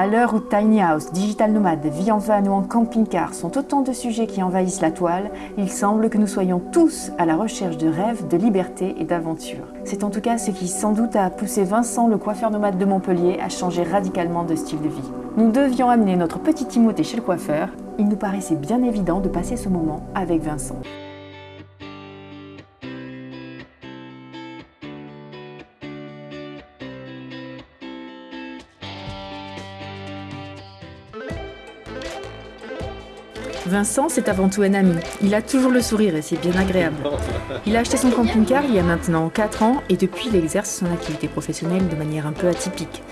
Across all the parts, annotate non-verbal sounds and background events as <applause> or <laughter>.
À l'heure où tiny house, digital nomade, vie en van ou en camping-car sont autant de sujets qui envahissent la toile, il semble que nous soyons tous à la recherche de rêves, de liberté et d'aventure. C'est en tout cas ce qui sans doute a poussé Vincent, le coiffeur nomade de Montpellier, à changer radicalement de style de vie. Nous devions amener notre petit Timothée chez le coiffeur, il nous paraissait bien évident de passer ce moment avec Vincent. Vincent, c'est avant tout un ami. Il a toujours le sourire et c'est bien agréable. Il a acheté son camping-car il y a maintenant 4 ans et depuis il exerce son activité professionnelle de manière un peu atypique.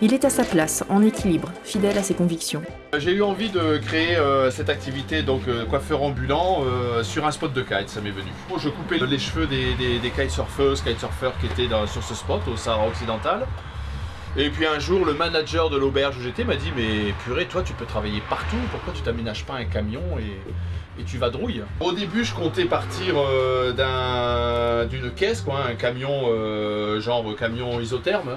Il est à sa place, en équilibre, fidèle à ses convictions. J'ai eu envie de créer euh, cette activité, donc euh, coiffeur ambulant, euh, sur un spot de kite, ça m'est venu. Je coupais les cheveux des, des, kitesurfeuses, kitesurfeurs qui étaient sur ce spot, au Sahara occidental. Et puis un jour, le manager de l'auberge où j'étais m'a dit Mais purée, toi tu peux travailler partout, pourquoi tu t'aménages pas un camion et, tu vas drouille Au début, je comptais partir d'une caisse, quoi, un camion, genre camion isotherme.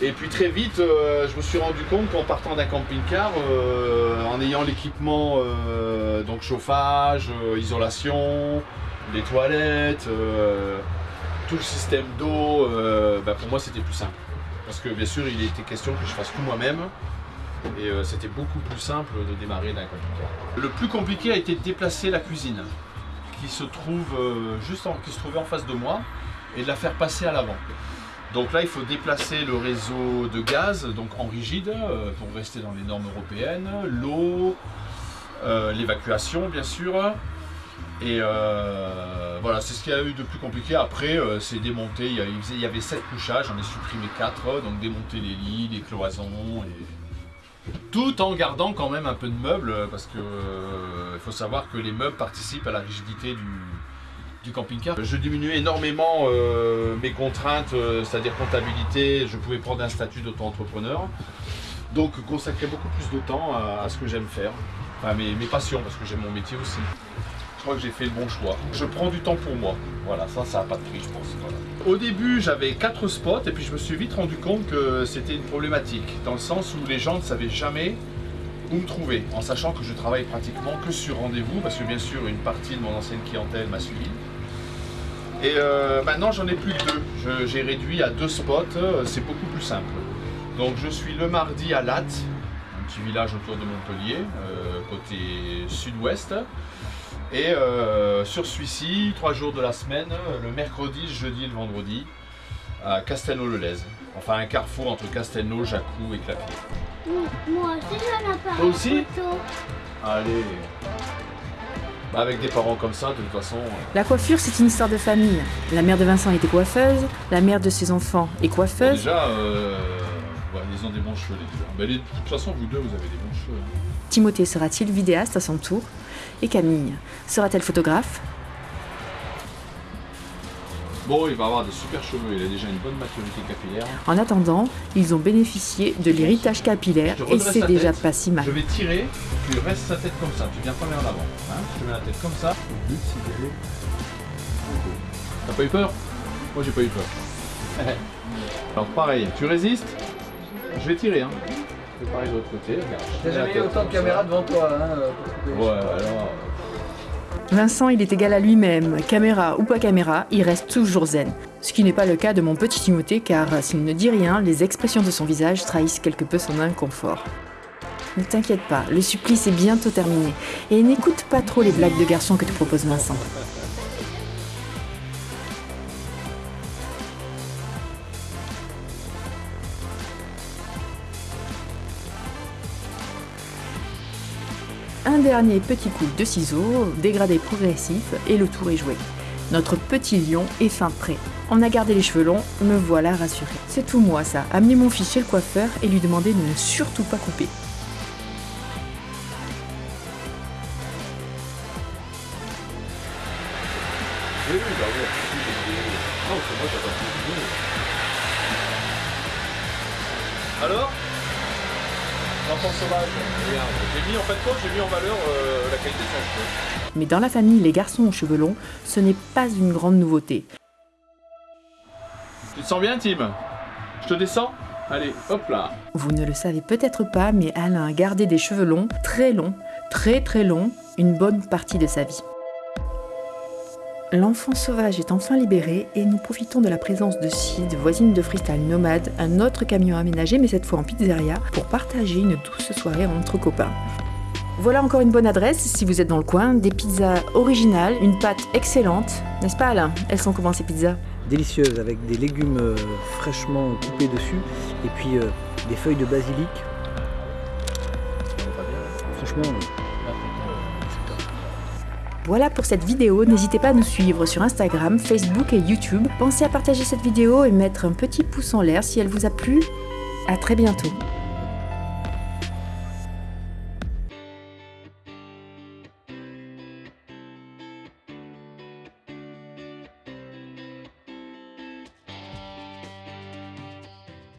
Et puis très vite, euh, je me suis rendu compte qu'en partant d'un camping-car, euh, en ayant l'équipement, euh, donc chauffage, isolation, les toilettes, tout le système d'eau, bah, pour moi c'était plus simple. Parce que bien sûr, il était question que je fasse tout moi-même. Et c'était beaucoup plus simple de démarrer d'un camping-car. Le plus compliqué a été de déplacer la cuisine, qui se trouve juste qui se trouvait en face de moi, et de la faire passer à l'avant. Donc là, il faut déplacer le réseau de gaz, donc en rigide, euh, pour rester dans les normes européennes, l'eau, euh, l'évacuation bien sûr. Et euh, voilà, c'est ce qu'il y a eu de plus compliqué. Après, c'est démonter, il y, avait 7 couchages, j'en ai supprimé 4, donc démonter les lits, les cloisons, et... tout en gardant quand même un peu de meubles, parce que il faut savoir que les meubles participent à la rigidité du, camping-car. Je diminuais énormément euh, mes contraintes, euh, c'est-à-dire comptabilité, je pouvais prendre un statut d'auto-entrepreneur. Donc consacrer beaucoup plus de temps à, ce que j'aime faire, enfin mes, passions, parce que j'aime mon métier aussi. Je crois que j'ai fait le bon choix. Je prends du temps pour moi. Voilà, ça, ça n'a pas de prix, je pense. Au début, j'avais quatre spots et puis je me suis vite rendu compte que c'était une problématique, dans le sens où les gens ne savaient jamais où me trouver, en sachant que je travaille pratiquement que sur rendez-vous, parce que bien sûr, une partie de mon ancienne clientèle m'a suivi. Et euh, maintenant j'en ai plus que deux. J'ai réduit à deux spots, euh, c'est beaucoup plus simple. Donc je suis le mardi à Latte, un petit village autour de Montpellier, euh, côté sud-ouest. Et sur celui-ci, trois jours de la semaine, le mercredi, le jeudi et le vendredi, à Castelnau-le-Lez. Enfin un carrefour entre Castelnau, Jacou et Clapier. Moi aussi j'en ai Toi aussi? Allez bah, avec des parents comme ça, de toute façon... Euh. La coiffure, c'est une histoire de famille. La mère de Vincent était coiffeuse, la mère de ses enfants est coiffeuse. déjà, euh, ils ont des bons cheveux, les deux. Mais de toute façon, vous deux, vous avez des bons cheveux. Hein. Timothée sera-t-il vidéaste à son tour Et Camille sera-t-elle photographe Bon, il va avoir des super cheveux, il a déjà une bonne maturité capillaire. En attendant, ils ont bénéficié de l'héritage capillaire et c'est déjà pas si mal. Je vais tirer, tu restes sa tête comme ça, tu viens pas en avant. Hein je te mets la tête comme ça. T'as pas eu peur? Moi j'ai pas eu peur. <laughs> Alors pareil, tu résistes? Je vais tirer. Hein. Je vais pareil de l'autre côté. T'as jamais eu autant de caméras devant toi. Hein, ouais, alors. Vincent, il est égal à lui-même, caméra ou pas caméra, il reste toujours zen. Ce qui n'est pas le cas de mon petit Timothée car s'il ne dit rien, les expressions de son visage trahissent quelque peu son inconfort. Ne t'inquiète pas, le supplice est bientôt terminé et n'écoute pas trop les blagues de garçon que te propose Vincent. Un dernier petit coup de ciseaux, dégradé progressif, et le tour est joué. Notre petit lion est fin prêt. On a gardé les cheveux longs, me voilà rassuré. C'est tout moi ça, amener mon fils chez le coiffeur et lui demander de ne surtout pas couper. Alors? Sauvage. J'ai mis en fait j'ai mis en valeur euh, la qualité de son cheveu. Mais dans la famille, les garçons aux cheveux longs, ce n'est pas une grande nouveauté. Tu te sens bien, Tim? Je te descends? Allez, hop là. Vous ne le savez peut-être pas, mais Alain a gardé des cheveux longs, très longs, très très longs, une bonne partie de sa vie. L'enfant sauvage est enfin libéré et nous profitons de la présence de Sid, voisine de Freestyle Nomade, un autre camion aménagé mais cette fois en pizzeria, pour partager une douce soirée entre copains. Voilà encore une bonne adresse si vous êtes dans le coin, des pizzas originales, une pâte excellente, n'est-ce pas Alain? Elles sont comment ces pizzas? Délicieuse avec des légumes euh, fraîchement coupés dessus et puis euh, des feuilles de basilic. Franchement, Voilà pour cette vidéo, n'hésitez pas à nous suivre sur Instagram, Facebook et YouTube. Pensez à partager cette vidéo et mettre un petit pouce en l'air si elle vous a plu. À très bientôt